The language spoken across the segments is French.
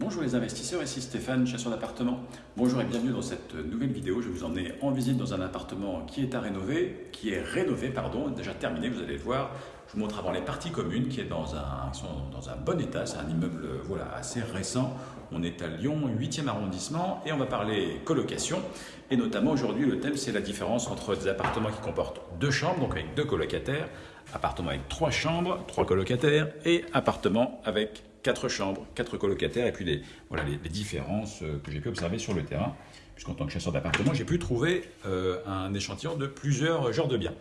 Bonjour les investisseurs, ici Stéphane, chasseur d'appartements. Bonjour et bienvenue dans cette nouvelle vidéo. Je vais vous emmener en visite dans un appartement qui est à rénover, qui est rénové, pardon, déjà terminé, vous allez le voir. Je vous montre avant les parties communes qui est dans un, sont dans un bon état. C'est un immeuble voilà, assez récent. On est à Lyon, 8e arrondissement, et on va parler colocation. Et notamment aujourd'hui, le thème c'est la différence entre des appartements qui comportent deux chambres, donc avec deux colocataires, appartements avec trois chambres, trois colocataires, et appartements avec quatre chambres, quatre colocataires, et puis les, voilà, les, différences euh, que j'ai pu observer sur le terrain, puisqu'en tant que chasseur d'appartements, j'ai pu trouver euh, un échantillon de plusieurs genres de biens.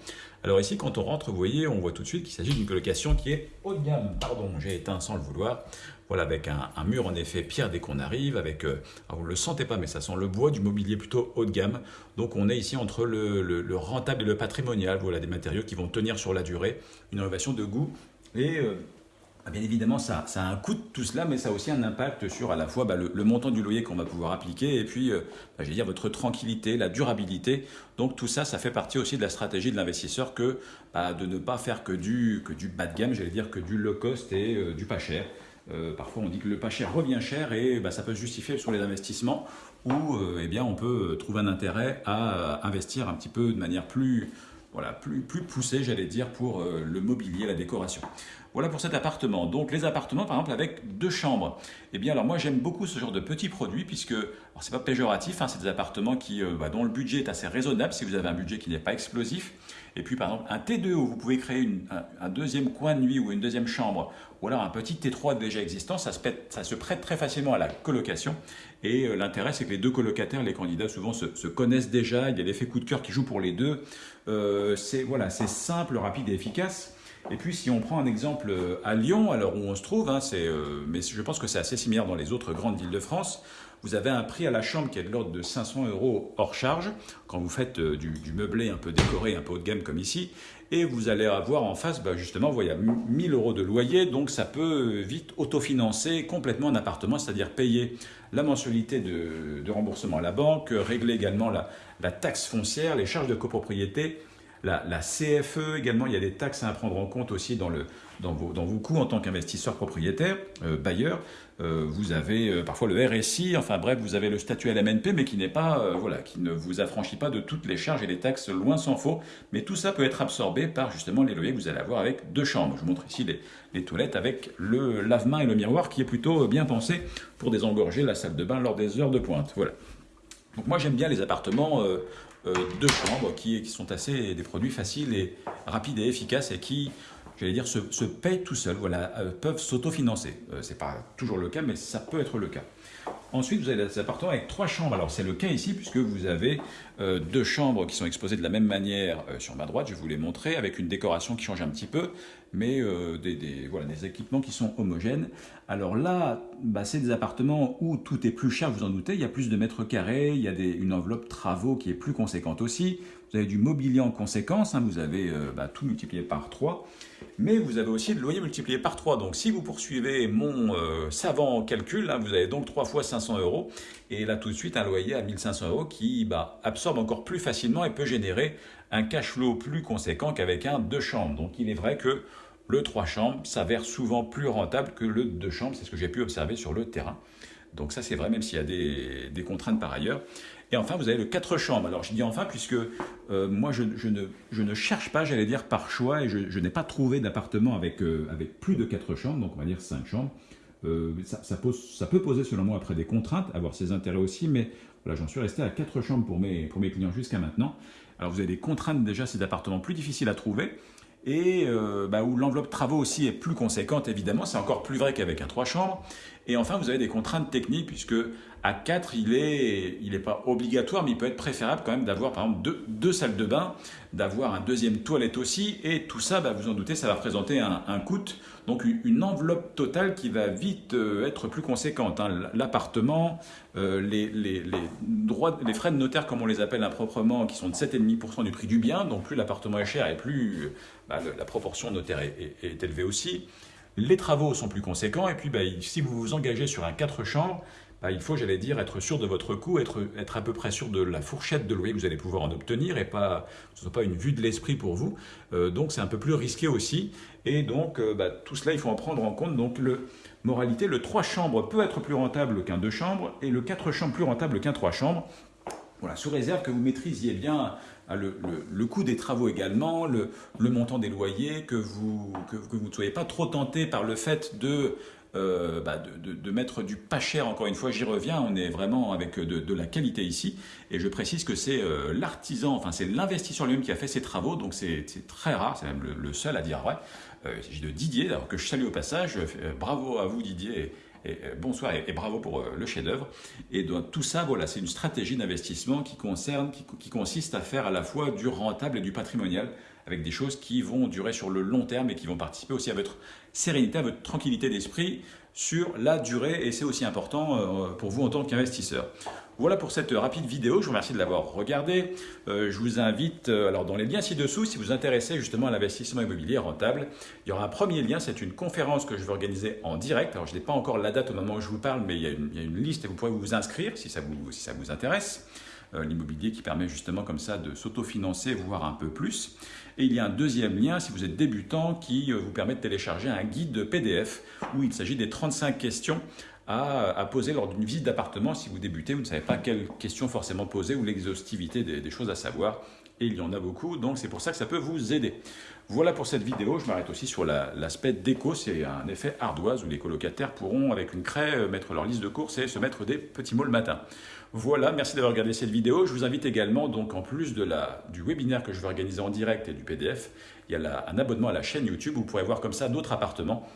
Alors ici, quand on rentre, vous voyez, on voit tout de suite qu'il s'agit d'une colocation qui est haut de gamme. Pardon, j'ai éteint sans le vouloir. Voilà, avec un, mur en effet pierre dès qu'on arrive, avec, euh, vous ne le sentez pas, mais ça sent le bois, du mobilier plutôt haut de gamme. Donc on est ici entre le, rentable et le patrimonial, voilà, des matériaux qui vont tenir sur la durée, une innovation de goût et ah, bien évidemment, ça, a un coût tout cela, mais ça a aussi un impact sur à la fois bah, le, montant du loyer qu'on va pouvoir appliquer et puis, euh, bah, je dire, votre tranquillité, la durabilité. Donc tout ça, ça fait partie aussi de la stratégie de l'investisseur que bah, de ne pas faire que du, que du bas de gamme, j'allais dire que du low cost et euh, du pas cher. Euh, parfois, on dit que le pas cher revient cher et ça peut se justifier sur les investissements où eh bien, on peut trouver un intérêt à investir un petit peu de manière plus, voilà, plus, poussée, j'allais dire, pour le mobilier, la décoration. Voilà pour cet appartement. Donc les appartements, par exemple, avec deux chambres. Eh bien, alors moi j'aime beaucoup ce genre de petits produits puisque, alors c'est pas péjoratif, hein, c'est des appartements qui, euh, bah, dont le budget est assez raisonnable si vous avez un budget qui n'est pas explosif. Et puis par exemple un T2 où vous pouvez créer un, deuxième coin de nuit ou une deuxième chambre, ou alors un petit T3 déjà existant, ça se prête très facilement à la colocation. Et euh, l'intérêt c'est que les deux colocataires, les candidats souvent se, connaissent déjà, il y a l'effet coup de cœur qui joue pour les deux. Euh, c'est voilà, simple, rapide et efficace. Et puis si on prend un exemple euh, à Lyon, alors où on se trouve, hein, mais je pense que c'est assez similaire dans les autres grandes villes de France, vous avez un prix à la chambre qui est de l'ordre de 500 euros hors charge, quand vous faites euh, du, meublé un peu décoré, un peu haut de gamme comme ici, et vous allez avoir en face, bah, justement, voyez, 1000 euros de loyer, donc ça peut vite autofinancer complètement un appartement, c'est-à-dire payer la mensualité de, remboursement à la banque, régler également la taxe foncière, les charges de copropriété, la, CFE également, il y a des taxes à prendre en compte aussi dans, vos, coûts en tant qu'investisseur propriétaire, euh, bailleur. Euh, vous avez euh, parfois le RSI, enfin bref, vous avez le statut LMNP, mais qui n'est pas, voilà, qui ne vous affranchit pas de toutes les charges et les taxes, loin s'en faut. Mais tout ça peut être absorbé par justement les loyers que vous allez avoir avec deux chambres. Je vous montre ici les, toilettes avec le lave-main et le miroir qui est plutôt bien pensé pour désengorger la salle de bain lors des heures de pointe. Voilà. Donc moi j'aime bien les appartements deux chambres qui, qui, sont assez des produits faciles et rapides et efficaces et qui, j'allais dire, se, se payent tout seuls, voilà, euh, peuvent s'autofinancer. Euh, Ce n'est pas toujours le cas, mais ça peut être le cas. Ensuite, vous avez des appartements avec trois chambres. Alors, c'est le cas ici, puisque vous avez euh, deux chambres qui sont exposées de la même manière euh, sur ma droite. Je vous les montrer, avec une décoration qui change un petit peu, mais euh, des, voilà, des équipements qui sont homogènes. Alors là, bah, c'est des appartements où tout est plus cher, vous en doutez. Il y a plus de mètres carrés, il y a une enveloppe travaux qui est plus conséquente aussi. Vous avez du mobilier en conséquence, hein. vous avez bah, tout multiplié par 3 mais vous avez aussi le loyer multiplié par 3. Donc si vous poursuivez mon euh, savant calcul, hein, vous avez donc 3 fois 500 euros, et là tout de suite un loyer à 1500 euros qui bah, absorbe encore plus facilement et peut générer un cash flow plus conséquent qu'avec un 2 chambres. Donc il est vrai que le 3 chambres s'avère souvent plus rentable que le 2 chambres, c'est ce que j'ai pu observer sur le terrain. Donc ça c'est vrai même s'il y a des contraintes par ailleurs. Et enfin, vous avez le 4 chambres. Alors, je dis enfin puisque euh, moi, je, ne, cherche pas, j'allais dire, par choix, et je, n'ai pas trouvé d'appartement avec, euh, plus de 4 chambres, donc on va dire 5 chambres. Euh, ça, peut poser, selon moi, après des contraintes, avoir ses intérêts aussi, mais voilà, j'en suis resté à 4 chambres pour mes, pour clients jusqu'à maintenant. Alors, vous avez des contraintes déjà, ces appartements plus difficiles à trouver et bah, où l'enveloppe travaux aussi est plus conséquente, évidemment, c'est encore plus vrai qu'avec un 3 chambres. Et enfin, vous avez des contraintes techniques, puisque à 4, il n'est il est pas obligatoire, mais il peut être préférable quand même d'avoir, par exemple, deux, salles de bain, d'avoir un deuxième toilette aussi, et tout ça, bah, vous en doutez, ça va représenter un, coût, donc une enveloppe totale qui va vite euh, être plus conséquente. Hein. L'appartement, euh, les, droits, les frais de notaire, comme on les appelle improprement, qui sont de 7,5% du prix du bien, donc plus l'appartement est cher et plus bah, la proportion notaire est, élevée aussi. Les travaux sont plus conséquents et puis bah, si vous vous engagez sur un 4 chambres, bah, il faut, j'allais dire, être sûr de votre coût, être, à peu près sûr de la fourchette de loyer que vous allez pouvoir en obtenir et pas, ce ne soit pas une vue de l'esprit pour vous. Euh, donc c'est un peu plus risqué aussi. Et donc euh, tout cela, il faut en prendre en compte. Donc le, Moralité, le 3 chambres peut être plus rentable qu'un 2 chambres et le 4 chambres plus rentable qu'un 3 chambres. Voilà, sous réserve que vous maîtrisiez bien ah, le, coût des travaux également, le, montant des loyers, que vous, ne soyez pas trop tenté par le fait de, euh, bah, de, mettre du pas cher, encore une fois, j'y reviens, on est vraiment avec de, la qualité ici, et je précise que c'est euh, l'artisan, enfin c'est l'investisseur lui-même qui a fait ces travaux, donc c'est très rare, c'est même le, seul à dire vrai. Euh, il s'agit de Didier, que je salue au passage, bravo à vous Didier, euh, bonsoir et, bravo pour euh, le chef-d'œuvre. Et donc, tout ça, voilà, c'est une stratégie d'investissement qui qui, consiste à faire à la fois du rentable et du patrimonial, avec des choses qui vont durer sur le long terme et qui vont participer aussi à votre sérénité, à votre tranquillité d'esprit sur la durée. Et c'est aussi important euh, pour vous en tant qu'investisseur. Voilà pour cette rapide vidéo, je vous remercie de l'avoir regardée. Euh, je vous invite, euh, alors dans les liens ci-dessous, si vous intéressez justement à l'investissement immobilier rentable, il y aura un premier lien, c'est une conférence que je vais organiser en direct. Alors je n'ai pas encore la date au moment où je vous parle, mais il y a une, liste et vous pourrez vous inscrire si ça si ça vous intéresse. Euh, l'immobilier qui permet justement comme ça de s'autofinancer, voire un peu plus. Et il y a un deuxième lien, si vous êtes débutant, qui vous permet de télécharger un guide PDF où il s'agit des 35 questions à, poser lors d'une visite d'appartement si vous débutez, vous ne savez pas quelles questions forcément poser ou l'exhaustivité des, choses à savoir. Et il y en a beaucoup, donc c'est pour ça que ça peut vous aider. Voilà pour cette vidéo. Je m'arrête aussi sur l'aspect déco. C'est un effet ardoise où les colocataires pourront, avec une craie, euh, mettre leur liste de courses et se mettre des petits mots le matin. Voilà, merci d'avoir regardé cette vidéo. Je vous invite également, donc en plus de la, du webinaire que je vais organiser en direct et du PDF, il y a un abonnement à la chaîne YouTube. Vous pourrez voir comme ça d'autres appartements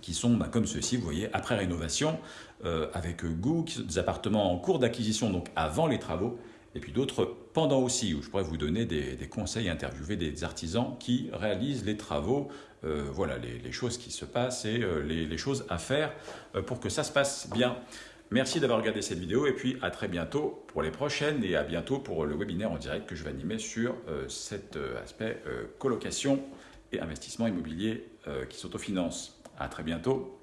qui sont bah, comme ceci, vous voyez, après rénovation, euh, avec goût, des appartements en cours d'acquisition, donc avant les travaux, et puis d'autres pendant aussi, où je pourrais vous donner des, conseils, interviewer des artisans qui réalisent les travaux, euh, voilà les, choses qui se passent et euh, les, choses à faire pour que ça se passe bien. Merci d'avoir regardé cette vidéo et puis à très bientôt pour les prochaines et à bientôt pour le webinaire en direct que je vais animer sur cet aspect colocation et investissement immobilier qui s'autofinance. À très bientôt.